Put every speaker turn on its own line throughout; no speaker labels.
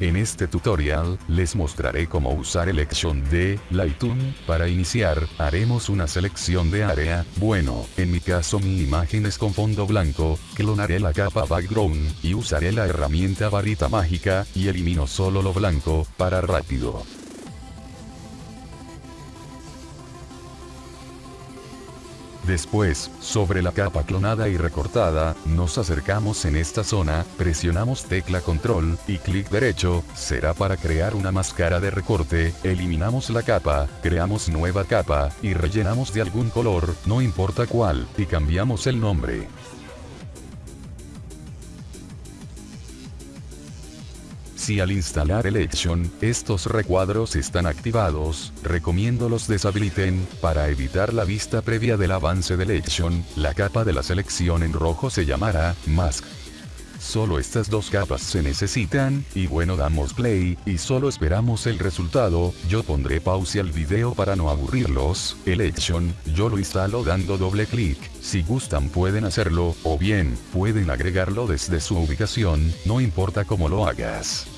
En este tutorial, les mostraré cómo usar el action de Lightroom. Para iniciar, haremos una selección de área, bueno, en mi caso mi imagen es con fondo blanco, clonaré la capa background, y usaré la herramienta varita mágica, y elimino solo lo blanco, para rápido. Después, sobre la capa clonada y recortada, nos acercamos en esta zona, presionamos tecla control, y clic derecho, será para crear una máscara de recorte, eliminamos la capa, creamos nueva capa, y rellenamos de algún color, no importa cuál, y cambiamos el nombre. Si al instalar el Action, estos recuadros están activados, recomiendo los deshabiliten, para evitar la vista previa del avance del Action, la capa de la selección en rojo se llamará Mask. Solo estas dos capas se necesitan, y bueno damos play, y solo esperamos el resultado, yo pondré pausa al video para no aburrirlos, el Action, yo lo instalo dando doble clic, si gustan pueden hacerlo, o bien, pueden agregarlo desde su ubicación, no importa cómo lo hagas.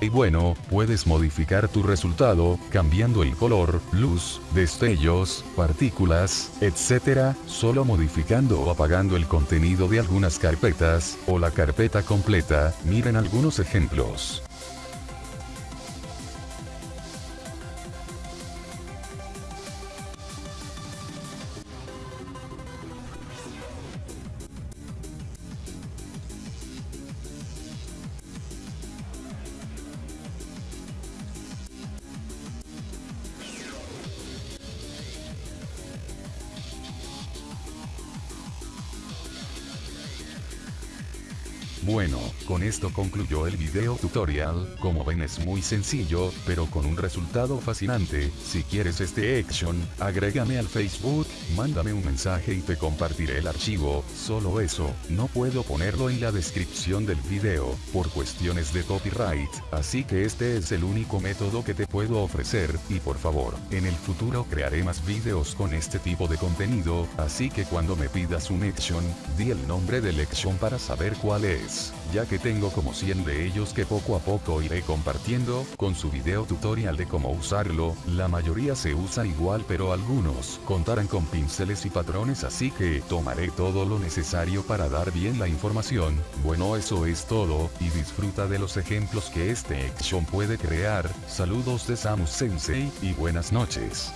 Y bueno, puedes modificar tu resultado, cambiando el color, luz, destellos, partículas, etc., solo modificando o apagando el contenido de algunas carpetas, o la carpeta completa, miren algunos ejemplos. Bueno, con esto concluyó el video tutorial, como ven es muy sencillo, pero con un resultado fascinante, si quieres este action, agrégame al Facebook, mándame un mensaje y te compartiré el archivo, solo eso, no puedo ponerlo en la descripción del video, por cuestiones de copyright, así que este es el único método que te puedo ofrecer, y por favor, en el futuro crearé más videos con este tipo de contenido, así que cuando me pidas un action, di el nombre del action para saber cuál es ya que tengo como 100 de ellos que poco a poco iré compartiendo, con su video tutorial de cómo usarlo, la mayoría se usa igual pero algunos contarán con pinceles y patrones así que tomaré todo lo necesario para dar bien la información, bueno eso es todo, y disfruta de los ejemplos que este action puede crear, saludos de Samus Sensei, y buenas noches.